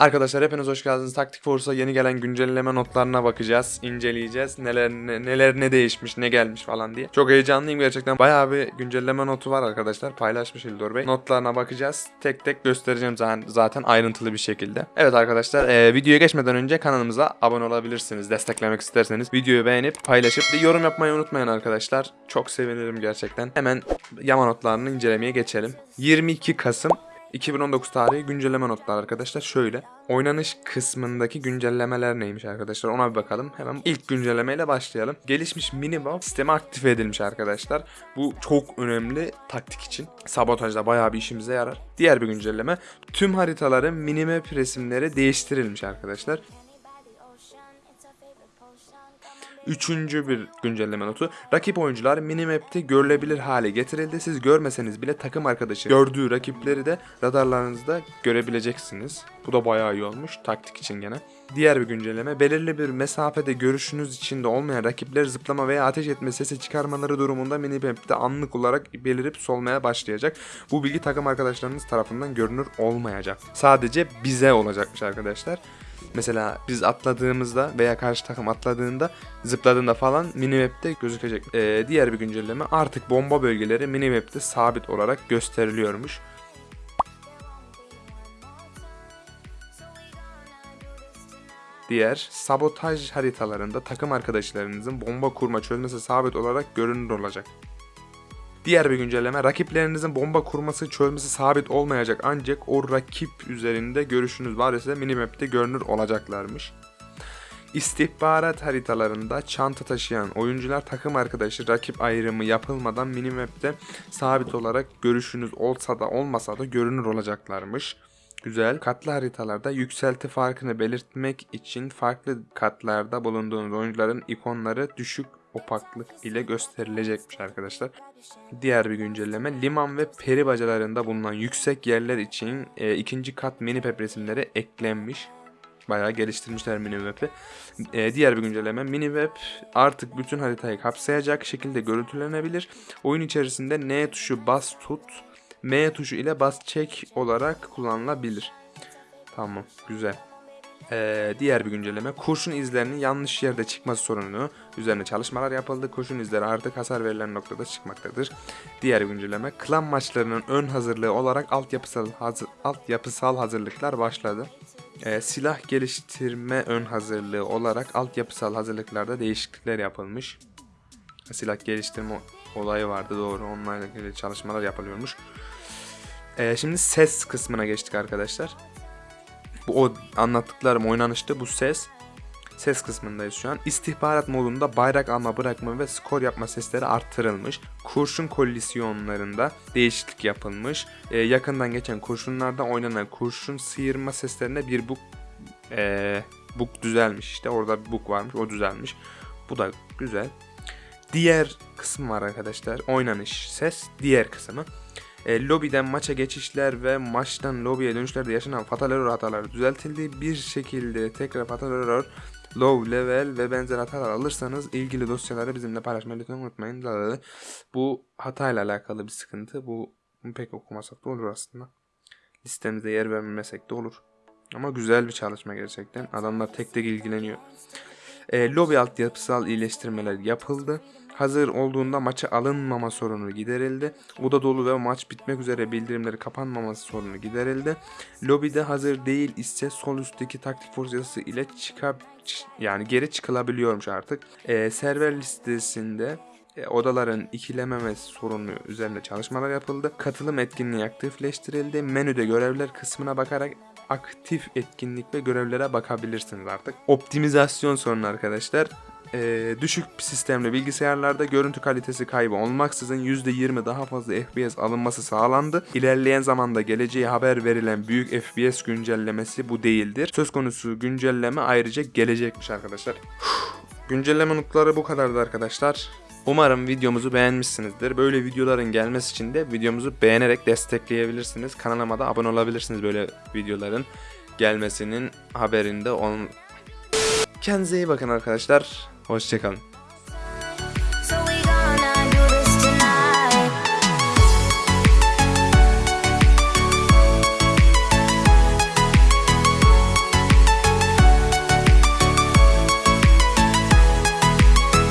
Arkadaşlar hepiniz hoş geldiniz. Taktik Force'a yeni gelen güncelleme notlarına bakacağız, inceleyeceğiz. Neler ne, neler ne değişmiş, ne gelmiş falan diye. Çok heyecanlıyım gerçekten. Bayağı bir güncelleme notu var arkadaşlar. Paylaşmış İldor Bey. Notlarına bakacağız. Tek tek göstereceğim zaten, zaten ayrıntılı bir şekilde. Evet arkadaşlar, e, videoya geçmeden önce kanalımıza abone olabilirsiniz. Desteklemek isterseniz videoyu beğenip paylaşıp bir yorum yapmayı unutmayın arkadaşlar. Çok sevinirim gerçekten. Hemen yama notlarını incelemeye geçelim. 22 Kasım 2019 tarihi güncelleme notlar arkadaşlar şöyle. Oynanış kısmındaki güncellemeler neymiş arkadaşlar ona bir bakalım. Hemen ilk güncellemeyle başlayalım. Gelişmiş minimap sistemi aktive edilmiş arkadaşlar. Bu çok önemli taktik için. Sabotajda bayağı bir işimize yarar. Diğer bir güncelleme. Tüm haritaların minimap resimleri değiştirilmiş arkadaşlar. Üçüncü bir güncelleme notu. Rakip oyuncular minimap'te görülebilir hale getirildi. Siz görmeseniz bile takım arkadaşı gördüğü rakipleri de radarlarınızda görebileceksiniz. Bu da bayağı iyi olmuş taktik için gene. Diğer bir güncelleme belirli bir mesafede görüşünüz içinde olmayan rakipler zıplama veya ateş etme sesi çıkarmaları durumunda minimap'te anlık olarak belirip solmaya başlayacak. Bu bilgi takım arkadaşlarınız tarafından görünür olmayacak. Sadece bize olacakmış arkadaşlar. Mesela biz atladığımızda veya karşı takım atladığında zıpladığında falan minimap'te gözükecek. Ee, diğer bir güncelleme artık bomba bölgeleri minimap'te sabit olarak gösteriliyormuş. Diğer sabotaj haritalarında takım arkadaşlarınızın bomba kurma çözmesi sabit olarak görünür olacak. Diğer bir güncelleme rakiplerinizin bomba kurması çözmesi sabit olmayacak ancak o rakip üzerinde görüşünüz var ise minimap'te görünür olacaklarmış. İstihbarat haritalarında çanta taşıyan oyuncular takım arkadaşı rakip ayrımı yapılmadan minimap'te sabit olarak görüşünüz olsa da olmasa da görünür olacaklarmış. Güzel. Katlı haritalarda yükselti farkını belirtmek için farklı katlarda bulunduğunuz oyuncuların ikonları düşük opaklık ile gösterilecekmiş arkadaşlar. Diğer bir güncelleme liman ve peri bacalarında bulunan yüksek yerler için e, ikinci kat mini map resimleri eklenmiş. Bayağı geliştirmişler mini map'i. E, diğer bir güncelleme mini map artık bütün haritayı kapsayacak şekilde görüntülenebilir. Oyun içerisinde N tuşu bas tut, M tuşu ile bas çek olarak kullanılabilir. Tamam güzel. Ee, diğer bir güncelleme kurşun izlerinin yanlış yerde çıkması sorununu üzerine çalışmalar yapıldı. Kurşun izleri artık hasar verilen noktada çıkmaktadır. Diğer güncelleme klan maçlarının ön hazırlığı olarak altyapısal, hazır, altyapısal hazırlıklar başladı. Ee, silah geliştirme ön hazırlığı olarak altyapısal hazırlıklarda değişiklikler yapılmış. Silah geliştirme olayı vardı doğru onlarla ilgili çalışmalar yapılıyormuş. Ee, şimdi ses kısmına geçtik arkadaşlar. Bu o anlattıklarım oynanıştı. Bu ses ses kısmındayız şu an. İstihbarat modunda bayrak alma bırakma ve skor yapma sesleri artırılmış. Kurşun kolisyonlarında değişiklik yapılmış. Ee, yakından geçen kurşunlarda oynanan kurşun sıyırma seslerine bir bug ee, bug düzelmiş işte. Orada bir bug varmış o düzelmiş. Bu da güzel. Diğer kısım var arkadaşlar. Oynanış ses. Diğer kısmı. E, lobiden maça geçişler ve maçtan lobiye dönüşlerde yaşanan fatal error hataları düzeltildi. Bir şekilde tekrar fatal error, low level ve benzer hatalar alırsanız ilgili dosyaları bizimle paylaşmayı lütfen unutmayın. Bu hatayla alakalı bir sıkıntı. Bu pek okumasak da olur aslında. Listemizde yer vermemesek de olur. Ama güzel bir çalışma gerçekten. Adamlar tek tek ilgileniyor. E, lobi altyapısal iyileştirmeler yapıldı. Hazır olduğunda maça alınmama sorunu giderildi. Oda dolu ve maç bitmek üzere bildirimleri kapanmaması sorunu giderildi. Lobide hazır değil ise sol üstteki taktik force yazısı ile çıkap yani geri çıkılabiliyormuş artık. E, server listesinde e, odaların ikilememesi sorunu üzerinde çalışmalar yapıldı. Katılım etkinliği aktifleştirildi. Menüde görevler kısmına bakarak aktif etkinlik ve görevlere bakabilirsiniz artık. Optimizasyon sorunu arkadaşlar. Ee, düşük sistemli bilgisayarlarda görüntü kalitesi kaybı olmaksızın %20 daha fazla FPS alınması sağlandı. İlerleyen zamanda geleceği haber verilen büyük FPS güncellemesi bu değildir. Söz konusu güncelleme ayrıca gelecekmiş arkadaşlar. güncelleme notları bu kadardı arkadaşlar. Umarım videomuzu beğenmişsinizdir. Böyle videoların gelmesi için de videomuzu beğenerek destekleyebilirsiniz. Kanalıma da abone olabilirsiniz böyle videoların gelmesinin haberinde olun. Kendinize iyi bakın arkadaşlar. Hoşçakalın.